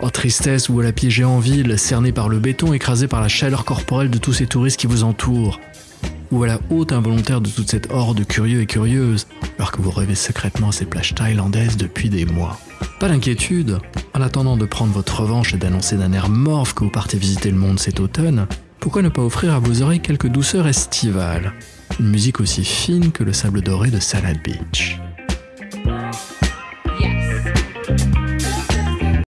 Oh tristesse, ou à la piégé en ville, cerné par le béton, écrasé par la chaleur corporelle de tous ces touristes qui vous entourent? Ou à la haute involontaire de toute cette horde curieux et curieuse, alors que vous rêvez secrètement à ces plages thaïlandaises depuis des mois? Pas d'inquiétude, en attendant de prendre votre revanche et d'annoncer d'un air morphe que vous partez visiter le monde cet automne, pourquoi ne pas offrir à vos oreilles quelques douceurs estivales? Une musique aussi fine que le sable doré de Salad Beach.